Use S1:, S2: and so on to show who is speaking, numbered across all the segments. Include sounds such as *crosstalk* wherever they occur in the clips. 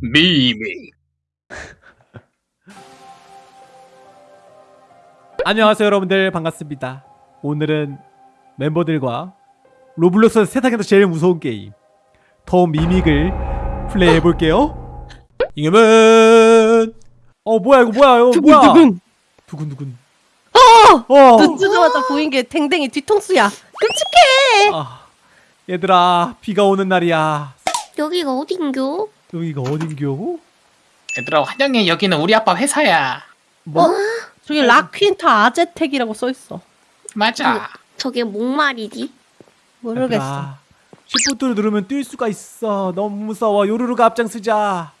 S1: 미미
S2: 안녕하세요 여러분들 반갑습니다 오늘은 멤버들과 로블록스 세상에서 제일 무서운 게임 The Mimic을 플레이해 볼게요 이겨면 어 뭐야 이거 뭐야 이거 뭐야
S3: 두근두근.
S2: 두근 두근
S3: 어!
S2: 어
S3: 눈 뜨자마자 보인 게 댕댕이 뒤통수야. 끔찍해.
S2: 아, 얘들아 비가 오는 날이야
S4: 여기가 어딘겨?
S2: 여기가 어딘겨
S1: 얘들아 환영해 여기는 우리 아빠 회사야
S2: 뭐
S3: 저기 락퀸타 아제텍이라고 써 있어.
S1: 맞아
S4: 저게 목말이지?
S3: 모르겠어.
S2: 시프트를 누르면 뛸 수가 있어 너무 무서워 요루루가 앞장서자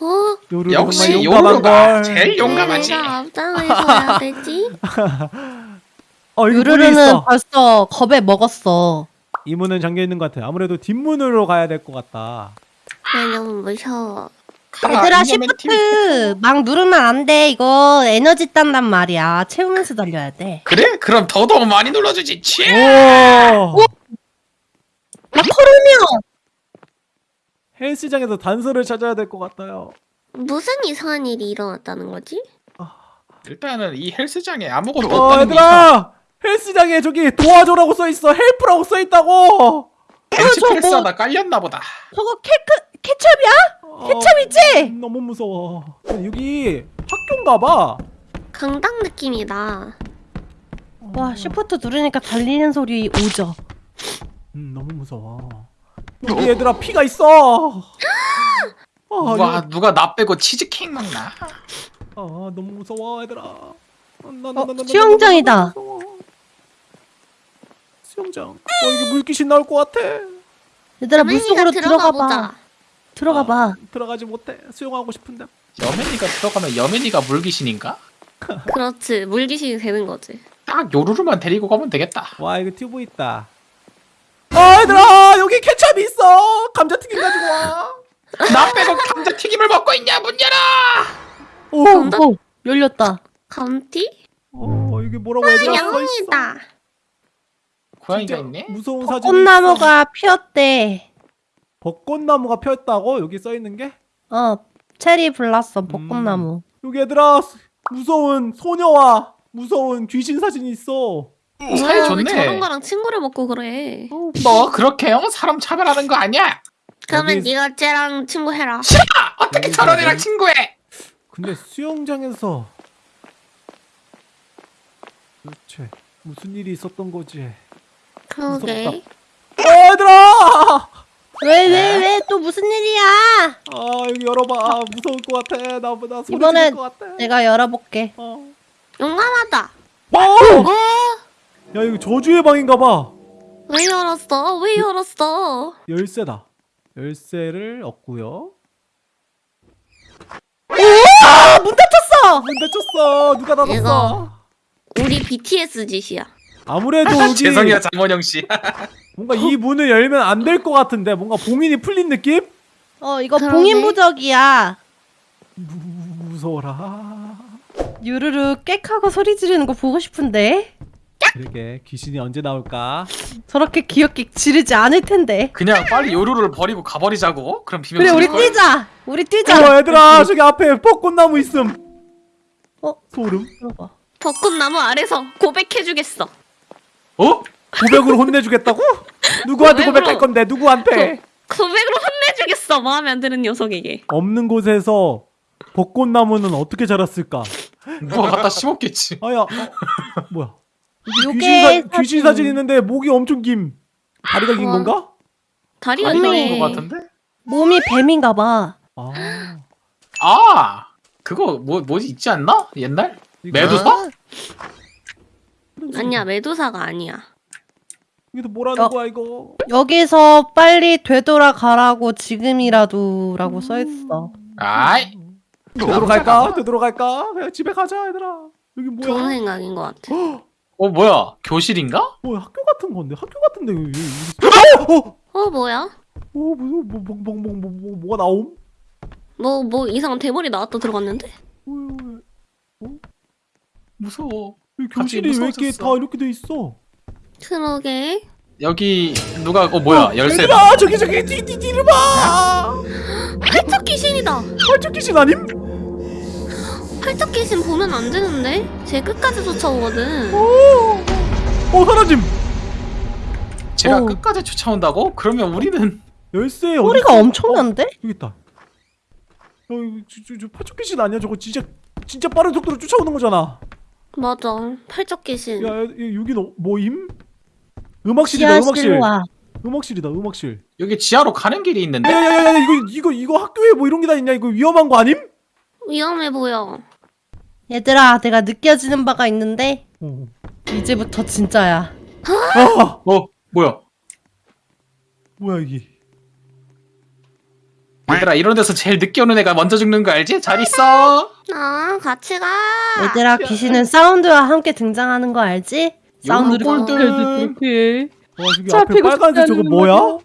S4: 어?
S2: 요루루
S1: 역시 요루루가
S2: 걸
S1: 제일 용감하지
S4: 왜 내가 앞장을 서야 되지? *laughs*
S2: 어 있어
S3: 벌써 겁에 먹었어.
S2: 이 문은 잠겨 있는 것 같아. 아무래도 뒷문으로 가야 될 것 같다.
S4: 왜 너무 무서워.
S3: 얘들아. 시프트 막 누르면 안 돼. 이거 에너지 딴단 말이야. 채우면서 달려야 돼.
S1: 그래? 그럼 더더 많이 눌러주지 치
S2: 오!
S3: 막 털으면
S2: 헬스장에서 단서를 찾아야 될 것 같아요.
S4: 무슨 이상한 일이 일어났다는 거지?
S1: 일단은 이 헬스장에 아무것도
S2: 어,
S1: 없다는 게
S2: 얘들아! 헬스장에 저기 도와줘라고 써 있어. help라고 써 있다고.
S1: 벤치
S3: 저거
S1: 프레스
S3: 뭐-
S1: 하다 깔렸나 보다
S3: 저거 케크 케첩이야?
S2: 어,
S3: 케첩이지?
S2: 음, 너무 무서워. 여기 학교인가 봐.
S4: 강당 느낌이다.
S3: 와 shift 누르니까 달리는 소리 오죠.
S2: 음, 너무 무서워. 여기 얘들아 피가 있어. 아,
S1: 와
S2: 여기-
S1: 누가 나 빼고 치즈케이크 먹나
S2: 아, 너무 무서워, 얘들아. 아, 나, 나,
S3: 어,
S2: 나,
S3: 수영장이다.
S2: 수영장. 어, 이게 물귀신 나올 것 같아.
S3: 얘들아 물속으로 들어가 봐. 들어가 봐.
S2: 아, 들어가지 못해. 수영하고 싶은데.
S1: 여맨이가 들어가면 여맨이가 물귀신인가? *laughs*
S4: 그렇지. 물귀신이 되는 거지.
S1: 딱 요루루만 데리고 가면 되겠다
S2: 와, 이거 튜브 있다. 아, 얘들아, 여기 케찹이 있어. 감자튀김 가지고 와. *laughs*
S1: 나 빼고 감자튀김을 먹고 있냐 문 열어
S2: 오,
S4: 감자-
S3: 오 열렸다.
S4: 감티?
S2: 어, 이게 뭐라고 얘들아 써 있어.
S4: 영웅이다.
S1: 고양이가 있네
S2: 무서운 사진.
S3: 꽃나무가 피었대.
S2: 벚꽃나무가 폈다고 여기 써 있는 게?
S3: 어 체리 블라썸 벚꽃나무.
S2: 여기 얘들아 무서운 소녀와 무서운 귀신 사진이 있어.
S1: 사이
S4: 뭐야, 왜
S1: 좋네
S4: 저런 거랑 친구를 먹고 그래?
S1: 너 그렇게 어? 사람 차별하는 거 아니야
S4: 그러면
S2: 여기-
S4: 네가 쟤랑 친구 해라.
S1: 싫어 어떻게 저런 애랑 친구해
S2: 근데 수영장에서 도대체 무슨 일이 있었던 거지?
S4: 그러게.
S2: 어 얘들아!
S3: 왜 왜 왜 또 무슨 일이야?
S2: 아 여기 열어봐 아, 무서울 것 같아 나보다 소리
S3: 이번엔
S2: 지를 것 같아
S3: 내가 열어볼게.
S2: 어.
S4: 용감하다.
S2: 어!
S4: 어?
S2: 야 이거 저주의 방인가 봐
S4: 왜 열었어? 왜 열었어?
S2: 열쇠다 열쇠를 얻고요
S3: 아, 문 닫혔어.
S2: 문 닫혔어 누가 닫았어
S4: 이거. 우리 BTS 짓이야.
S2: 아무래도 *laughs* 여기
S1: 죄송해요 장원영 씨 *laughs*
S2: 뭔가 이 문을 열면 안 될 것 같은데 뭔가 봉인이 풀린 느낌?
S3: 어 이거
S4: 그러네.
S3: 봉인 부적이야.
S2: 무, 무서워라
S3: 유르르 꽥하고 소리 지르는 거 보고 싶은데
S2: 그러게 귀신이 언제 나올까
S3: 저렇게 귀엽게 지르지 않을 텐데.
S1: 그냥 빨리 요루루를 버리고 가버리자고 그럼 비명
S3: 그래 우리
S1: 걸?
S3: 뛰자. 우리 뛰자.
S2: 어 얘들아 저기 앞에 벚꽃나무 있음
S3: 어?
S2: 소름
S3: 들어봐.
S4: 벚꽃나무 아래서 고백해주겠어.
S1: 어?
S2: 고백으로 혼내주겠다고? 누구한테
S4: 고백으로.
S2: 고백할 건데 누구한테
S4: 고백으로 혼내주겠어. 마음에 안 드는 녀석에게.
S2: 없는 곳에서 벚꽃나무는 어떻게 자랐을까
S1: 누가 갖다 심었겠지
S2: 아야 어, 뭐야 귀신, 사,
S3: 사진.
S2: 귀신 사진 있는데 목이 엄청 김 다리가 긴
S4: 우와.
S2: 건가?
S4: 다리가
S1: 아니
S4: 기네.
S1: 나온 거 같은데?
S3: 몸이 뱀인가 봐.
S2: 아
S1: 아 그거 뭐 뭐지 있지 않나? 옛날? 메두사?
S4: 아니야 메두사가 아니야.
S2: 이게 뭐라는
S3: 어.
S2: 거야 이거
S3: 여기서 빨리 되돌아가라고 지금이라도 라고 써 있어.
S1: 아이
S2: 되돌아갈까? 되돌아갈까? 그냥 집에 가자 얘들아 여기 뭐야
S4: 좋은 생각인 것 같아.
S1: 어 뭐야 교실인가?
S2: 뭐야 학교 같은 건데 학교 같은데 여기 여기- 어! 어!
S4: 어 뭐야?
S2: 어 무슨 뭐, 뭐, 뭐, 뭐, 뭐, 뭐, 뭐가 나옴?
S4: 뭐 뭐 이상한 대머리 나왔다 들어갔는데?
S2: 어, 어,
S1: 무서워
S2: 교실이 왜 이렇게. 다 이렇게 돼 있어?
S4: 그러게.
S1: 여기 누가 어 뭐야 열쇠다
S2: 얘들아 저기 저기 뒤뒤 뒤를 봐.
S4: 아, 팔척 귀신이다.
S2: 팔척 귀신 아님?
S4: 팔척 귀신 보면 안 되는데? 쟤 끝까지 쫓아오거든.
S2: 오, 어 사라짐.
S1: 제가
S3: 어.
S1: 끝까지 쫓아온다고? 그러면 우리는
S2: 열쇠 어디
S3: 소리가
S2: 있어?
S3: 엄청난데?
S2: 어, 여기 있다. 저, 저, 저 팔척 귀신 아니야? 저거 진짜 진짜 빠른 속도로 쫓아오는 거잖아.
S4: 맞아. 팔척 귀신.
S2: 야, 야 여기는 뭐임? 음악실이다. 음악실.
S3: 와.
S2: 음악실이다. 음악실.
S1: 여기 지하로 가는 길이 있는데
S2: 야야야야 이거 이거 이거 학교에 뭐 이런 게 다 있냐? 이거 위험한 거 아님?
S4: 위험해 보여.
S3: 얘들아, 내가 느껴지는 바가 있는데
S2: 어.
S3: 이제부터 진짜야.
S2: 아
S1: 어 뭐야
S2: 뭐야 이게?
S1: 얘들아 이런 데서 제일 늦게 오는 애가 먼저 죽는 거 알지? 잘 있어
S4: 아, 같이 가.
S3: 얘들아, 귀신은 사운드와 함께 등장하는 거 알지? 사운드를
S1: 골든.
S3: 이렇게.
S2: 와 저기 앞에
S3: 잡히고
S2: 빨간색 저거 뭐야?
S3: 거죠?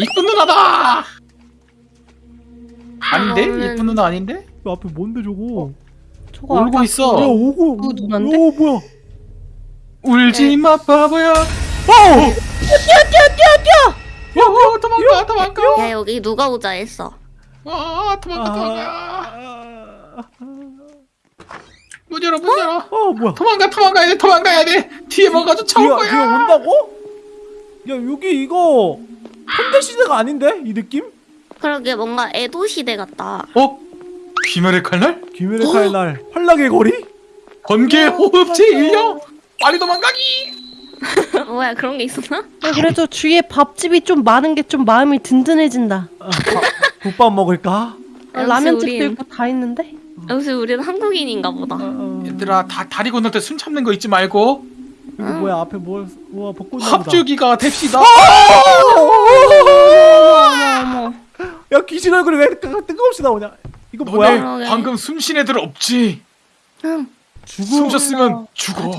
S1: 이쁜 누나다 아닌데?
S4: 이거는-
S1: 이쁜 누나 아닌데?
S2: 저 앞에 뭔데 저거?
S3: 저거
S1: 울고
S2: 야
S1: 있어
S2: 오고.
S3: 그거 누난데?
S2: 오 뭐야?
S1: 울지 마 바보야
S2: 어!
S3: 뛰어, 뛰어, 뛰어, 뛰어!
S1: 어, 도망가 도망가
S4: 야, 여기 누가 오자 했어.
S1: 아 도망가 도망가
S2: 아,
S1: 문 열어 문 열어
S2: 어 뭐야?
S1: 도망가 도망가야 돼 도망가야 돼 뒤에 쫓아올
S2: 그냥,
S1: 거야
S2: 그냥 온다고? 야 여기 이거 현대 시대가 아닌데 이 느낌?
S4: 그러게 뭔가 에도 시대 같다.
S1: 어? 귀멸의 칼날?
S2: 귀멸의 칼날 환락의 거리?
S1: 번개 호흡제 일려 빨리 도망가기 *laughs*
S4: 뭐야 그런 게 있었나?
S3: 야, 그래도 주위에 밥집이 좀 많은 게 좀 마음이 든든해진다.
S2: 아, 밥- 국밥 먹을까?
S3: 아, 라면집도
S4: 우린-
S3: 있고 다 있는데?
S4: 역시 우리는 한국인인가 보다.
S2: 아, 아.
S1: 얘들아 다 다리 건널 때 숨 참는 거 잊지 말고
S2: 이거 뭐야 앞에 뭘 우와 벚꽃
S1: 합주기가 됩시다.
S2: 야 귀신 얼굴이 왜 뜨- 뜬금없이 나오냐 이거 뭐야?
S1: 너네. 방금 숨쉰 애들 없지
S4: 응.
S2: 죽음,
S1: 숨 쉬었으면 죽어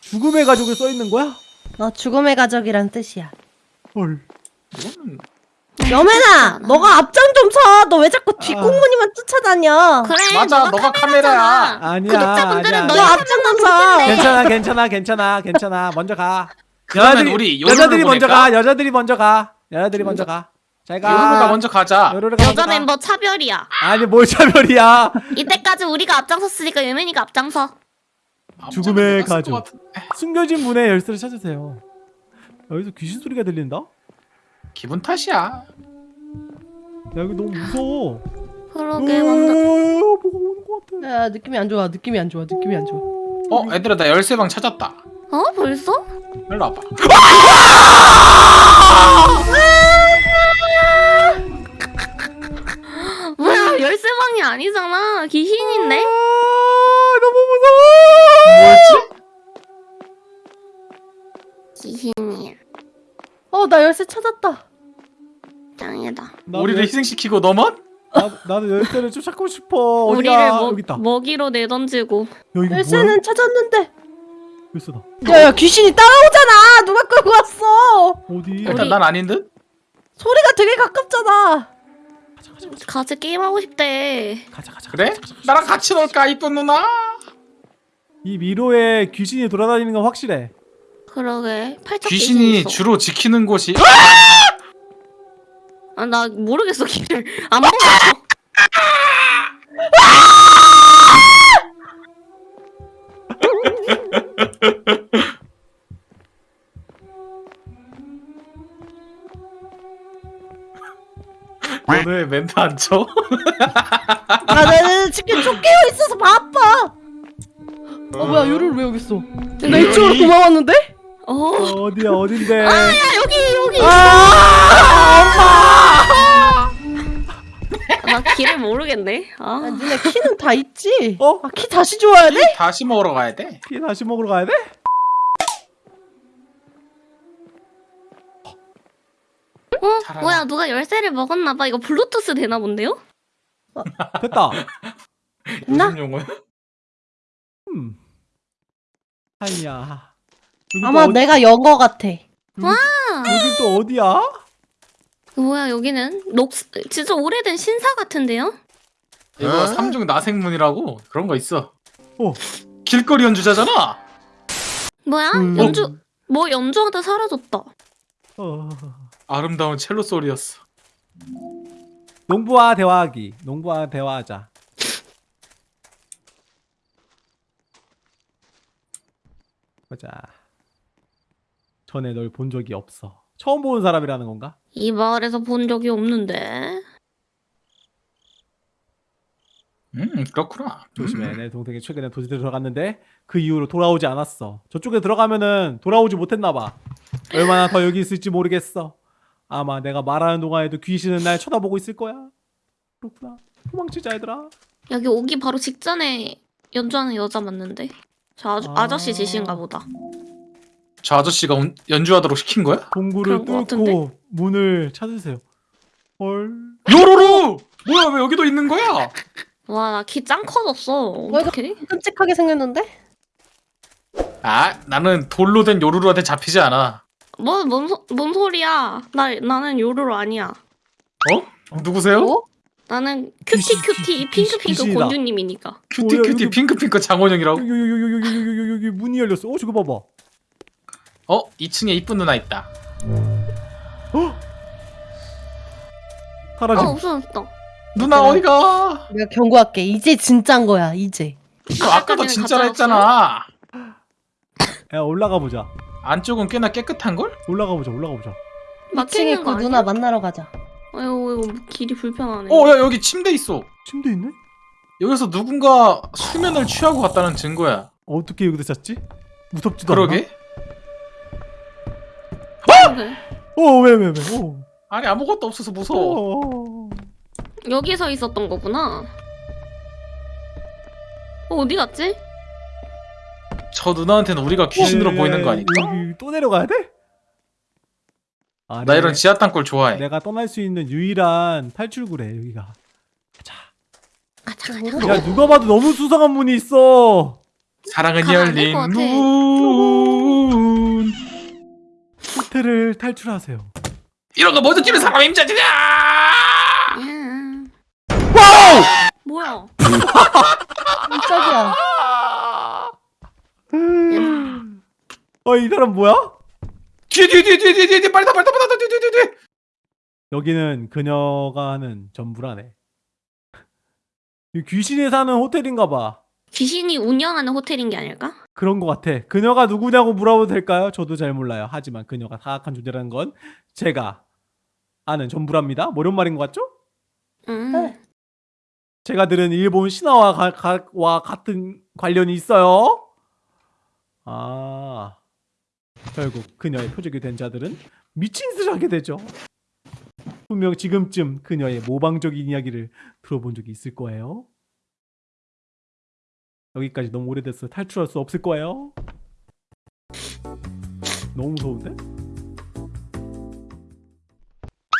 S2: 죽음의 가족을 써있는 거야?
S3: 너 죽음의 가족이란 뜻이야.
S2: 헐
S1: 이거는
S3: 여매나, 너가 앞장 좀 서. 너 왜 자꾸 뒷공무니만 쫓아다녀?
S4: 그래.
S1: 맞아, 너가 카메라야.
S2: 아니야
S4: 구독자분들은.
S3: 너 앞장 좀 서.
S2: 괜찮아 괜찮아 괜찮아 괜찮아 먼저 가
S1: 그러면
S2: 여자들이
S1: 우리
S2: 여자들이 먼저
S1: 보낼까?
S2: 가 여자들이 먼저 가 여자들이 먼저 가잘가
S1: 요루루가 먼저 가자
S2: 요루루가 먼저
S4: 여자
S2: 가.
S4: 멤버 차별이야.
S2: 아니 뭘 차별이야
S4: 이때까지 우리가 앞장섰으니까 유men이가 앞장서.
S2: 죽음의
S1: 앞장서
S2: 가족. 숨겨진 문의 열쇠를 찾으세요 여기서 귀신 소리가 들린다?
S1: 기분 탓이야
S2: 야 여기 너무 무서워
S4: 그러게
S2: 어,
S4: 먼저.
S2: 뭐가 오는 것 같아
S3: 야, 느낌이 안 좋아. 느낌이 안 좋아. 느낌이 안 좋아.
S1: 어 얘들아 나 열쇠방 찾았다
S4: 어 벌써?
S1: 일로 와봐 *laughs*
S4: 뭐야 열쇠방이 아니잖아. 귀신인데?
S2: 아 너무 무서워
S1: 뭐였지?
S4: 귀신이야.
S3: 어, 나 열쇠 찾았다.
S4: 짱이다.
S1: 우리를
S2: 열-
S1: 희생시키고 너만?
S2: 나, 나도 열쇠를 쫓고 싶어 어디야
S4: 우리를 먹,
S2: 여기 있다
S4: 먹이로 내던지고.
S2: 야?
S3: 열쇠는 찾았는데.
S2: 열쇠다
S3: 야, 야, 귀신이 따라오잖아. 누가 끌고 왔어?
S2: 어디
S1: 일단
S4: 우리-
S1: 난 아닌 듯?
S3: 소리가 되게 가깝잖아.
S4: 같이 게임 하고 싶대.
S2: 가자 가자
S1: 그래?
S2: 가자, 가자, 가자.
S1: 나랑 같이 놀까 이쁜 누나?
S2: 이 미로에 귀신이 돌아다니는 건 확실해
S4: 그러게.
S1: 귀신이
S4: 귀신 있어.
S1: 주로 지키는 곳이
S4: 아, 나 모르겠어, 길을. 안 보여.
S1: 왜 멘트 안 쳐?
S3: 아, 나는 지금 쫓기고 있어서 바빠. 어, 뭐야, 요를 왜 여기 있어? 나 이쪽으로 도망왔는데?
S4: 어.
S2: 어디야 어딘데
S4: 야, 여기.
S2: 아!
S4: 나 길을 모르겠네.
S3: 아,
S4: 아.
S3: 니네 키는 다 있지?
S2: 어?
S3: 아, 키 다시 줘야 돼?
S1: 다시 먹으러 가야
S2: 돼피 다시 먹으러 가야 돼?
S4: 어?
S1: 잘하나?
S4: 뭐야, 누가 열쇠를 먹었나봐. 이거 블루투스 되나 본데요?
S2: 됐다 *laughs*
S3: 됐나?
S1: 무슨 용어야?
S2: 음. 아니야
S3: 아마 내가 연거 같아.
S2: 여기 또 어디야?
S4: 뭐야, 여기는? 녹, 진짜 오래된 신사 같은데요?
S1: 이거 삼중 나생문이라고 그런 거 있어
S2: 어.
S1: 길거리 연주자잖아
S4: 뭐야?
S2: 음.
S4: 연주, 뭐 연주하다 사라졌다.
S2: 어.
S1: 아름다운 첼로 소리였어
S2: 농부와 대화하기. 농부와 대화하자. *laughs* 보자. 전에 널 본 적이 없어. 처음 보는 사람이라는 건가?
S4: 이 마을에서 본 적이 없는데.
S1: 음 그렇구나.
S2: 조심해.
S1: 음.
S2: 내 동생이 최근에 도시에 들어갔는데 그 이후로 돌아오지 않았어. 저쪽에 들어가면은 돌아오지 못했나 봐. 얼마나 더 여기 있을지 모르겠어. 아마 내가 말하는 동안에도 귀신은 날 쳐다보고 있을 거야. 그렇구나. 도망치자 얘들아.
S4: 여기 오기 바로 직전에 연주하는 여자 맞는데. 저 아. 아저씨 지신가 보다.
S1: 저 아저씨가 운- 연주하도록 시킨 거야?
S2: 동굴을
S4: 그런 거
S2: 뚫고 문을 찾으세요. 헐.
S1: 요로로! 뭐야 왜 여기도 있는 거야? *laughs*
S4: 와, 나 키 짱 커졌어.
S3: 뭐 이거-
S4: 어떡해?
S3: 끔찍하게 생겼는데?
S1: 아 나는 돌로 된 요루루한테 잡히지 않아.
S4: 뭐, 뭔, 소, 뭔 소리야? 나, 나는 요루루 아니야.
S1: 어? 누구세요?
S3: 어?
S4: 나는 cutie
S2: 귀신,
S4: cutie
S2: 귀신,
S4: 핑크 핑크
S2: 귀신이다.
S4: 곤주님이니까.
S1: cutie
S2: 뭐야,
S1: cutie
S2: 여기-
S1: 핑크 핑크 장원영이라고?
S2: 여기 여기 여기 여기 여기 여기 여기 문이 열렸어. 어 저거 봐봐.
S1: 어 2층에 이쁜 누나 있다.
S2: 사라짐.
S4: 어, 없어졌다.
S1: 누나
S3: 그래.
S1: 어디 가?
S3: 내가 경고할게. 이제 진짠 거야. 이제.
S1: 너 아까도 진짜라? 했잖아. *gasps*
S2: 야 올라가 보자.
S1: 안쪽은 꽤나 깨끗한 걸?
S2: 올라가 보자. 올라가 보자.
S3: 2층에
S4: 막히는
S3: 그? 누나 만나러 가자.
S4: 아이고, 이거 길이 불편하네.
S1: 어야 여기 침대 있어.
S2: 침대 있네?
S1: 여기서 누군가 수면을 취하고 갔다는 증거야.
S2: 어떻게 여기다 잤지? 무섭지도
S1: 그러게?
S4: 그래.
S2: 않 아? 어왜 왜 왜? 어.
S1: 아니 아무것도 없어서 무서워.
S2: 어.
S4: 여기서 있었던 거구나. 어, 어디 갔지?
S1: 저 누나한테는 우리가 귀신으로
S2: 야,
S1: 보이는 거
S2: 야,
S1: 아닐까?
S2: 여기 또 내려가야 돼? 아,
S1: 나
S2: 네.
S1: 이런 지하 땅굴 좋아해.
S2: 내가 떠날 수 있는 유일한 탈출구래 여기가. 자,
S4: 가자,
S3: 어,
S4: 가자.
S2: 야 누가 봐도 너무 수상한 문이 있어.
S1: 사랑은 열린. 문.
S2: 호텔을 탈출하세요.
S1: 이런 거 먼저 뛰는 사람이 임자지냐?
S4: 음.
S1: 와우!
S4: 뭐야?
S3: 깜짝이야.
S2: 어 이 사람 뭐야?
S1: 뒤에 뒤에 뒤에 뒤에 뒤에 뒤에 빨리 다 빨리 다 빨리 다 뒤에 뒤에 뒤에.
S2: 여기는 그녀가 하는 전부라네. 이 귀신이 사는 호텔인가 봐.
S4: 귀신이 운영하는 호텔인 게 아닐까?
S2: 그런 것 같아. 그녀가 누구냐고 물어봐도 될까요? 저도 잘 몰라요. 하지만 그녀가 사악한 존재라는 건 제가 아는 전부랍니다. 뭐 이런 말인 것 같죠?
S4: 음.
S3: 네.
S2: 제가 들은 일본 신화와 가, 가, 와 같은 관련이 있어요. 아, 결국 그녀의 표적이 된 자들은 미친 짓을 하게 되죠. 분명 지금쯤 그녀의 모방적인 이야기를 들어본 적이 있을 거예요. 여기까지 너무 오래됐어. 탈출할 수 없을 거예요. 너무 무서운데?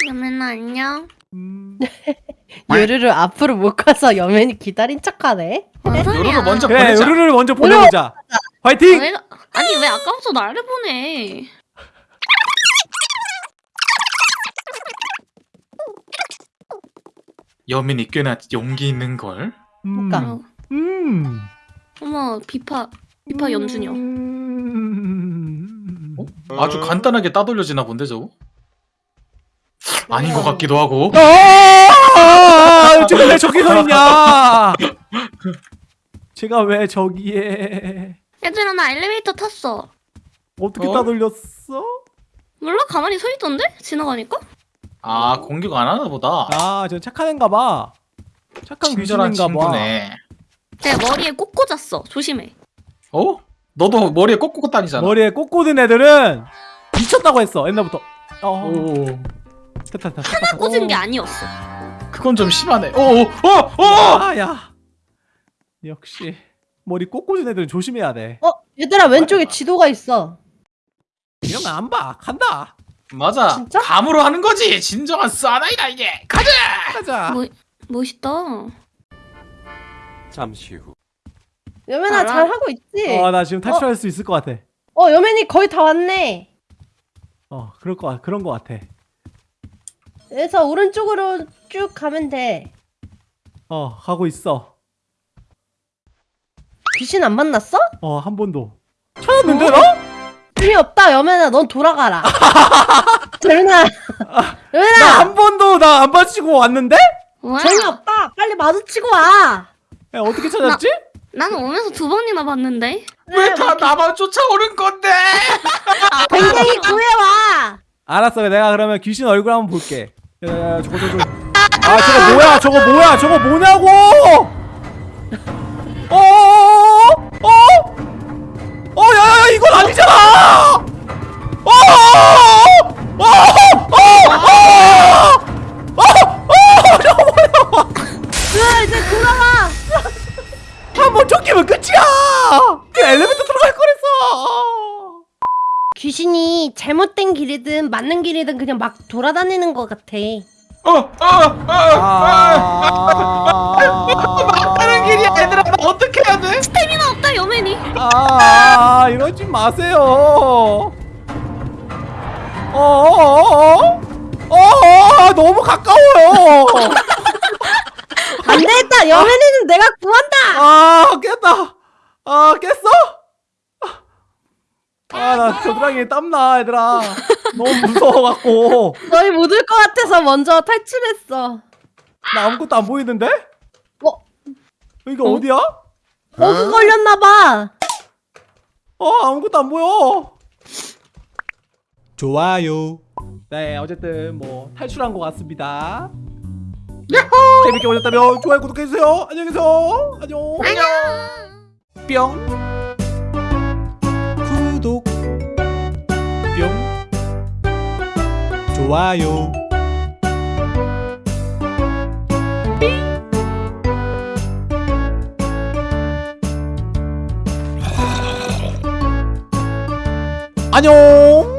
S4: 여맨아 안녕.
S2: 음, *laughs*
S3: 요르르 앞으로 못 가서 여맨이 기다린 척하네.
S4: 뭔 소리야?
S1: 요루루 먼저
S2: 그래,
S1: 보내자.
S2: 요루를 먼저 보내보자.
S4: 아,
S2: 화이팅!
S4: 왜, 아니 왜 아까부터 나를 보내?
S1: 여민이 꽤나 용기 있는 걸.
S2: 음,
S3: 그러니까.
S4: 어,
S2: 음.
S4: 어머 비파 비파 연준이요.
S2: 음.
S1: 아주 간단하게 따돌려지나 본데 저거. 아닌 것 같기도 하고.
S2: 아, 지금 왜 저기 서 있냐? 제가 왜 저기에
S4: 얘들아 나 엘리베이터 탔어.
S2: 어떻게
S1: 어?
S2: 따돌렸어?
S4: 몰라 가만히 서 있던데 지나가니까?
S1: 아 공격 안 하나 보다.
S2: 아, 저 착한 애인가 봐. 착한 귀신인가 봐.
S1: 친구네.
S4: 내 머리에 꼭 꽂았어. 조심해.
S1: 어? 너도 머리에 꽂고 다니잖아.
S2: 머리에 꽃 꽂은 애들은 미쳤다고 했어. 옛날부터. 어.
S1: 오,
S2: 됐다, 됐다,
S4: 하나. 꽂은
S2: 어.
S4: 게 아니었어.
S1: 그건 좀 심하네. 오, 오, 어, 어.
S2: 아, 야. 역시 머리 꽃 꽂은 애들은 조심해야 돼.
S3: 어, 얘들아 왼쪽에 지도가 있어.
S2: 이러면 안 봐. 간다.
S1: 맞아.
S3: 진짜?
S1: 감으로 하는 거지. 진정한 사나이다 이게. 가자.
S2: 가자.
S4: 뭐 멋있다.
S5: 잠시 후.
S3: 여맨아
S4: 알아?
S3: 잘 하고 있지?
S2: 어, 나 지금 탈출할 수 있을 것 같아.
S3: 어, 여맨이 거의 다 왔네.
S2: 어, 그럴 거 그런 거 같아.
S3: 그래서 오른쪽으로 쭉 가면 돼.
S2: 어, 가고 있어.
S3: 귀신 안 만났어?
S2: 어, 한 번도. 찾았는데
S3: 어?
S2: 너?
S3: 힘이 없다 여맨아 넌 돌아가라 *laughs* 여맨아 여맨아
S2: 나 한 번도 나안 빠지고 왔는데?
S3: 재미없다. 빨리 마주치고 와.
S2: 야, 어떻게 찾았지?
S4: 나는 오면서 두 번이나 봤는데.
S1: 왜 다 나만 쫓아오는 건데? *laughs*
S3: 댕댕이 구해와.
S2: 알았어 내가 그러면 귀신 얼굴 한번 볼게 야야 저거 저거 아 저거 뭐야 저거 뭐야 저거 뭐냐고 어어어어 *laughs*
S3: 길이든 그냥 막 돌아다니는 것 같아.
S1: 어, 어, 어,
S2: 아
S1: 하는 길이야, 얘들아. 나 어떻게 해야 돼?
S4: 스태미나 없다 여맨이.
S2: 아 이러지 마세요. 어 어 어어 어 너무 가까워요.
S3: 안 되겠다. 여맨이는 내가 구한다.
S2: 아 깼다. 아 깼어? 아 나 겨드랑이에 땀나 얘들아. 너무 무서워갖고
S3: 너희 못 올 것 같아서 먼저 탈출했어.
S2: 나 아무것도 안 보이는데?
S3: 어?
S2: 이게 어? 디야
S3: 버그 걸렸나 봐.
S2: 어 아무것도 안 보여. 좋아요. 네 어쨌든 뭐 탈출한 것 같습니다. 재밌게 보셨다면 좋아요 구독해주세요. 안녕히 계세요. 안녕.
S4: 안녕.
S2: 뿅 좋아요. 안녕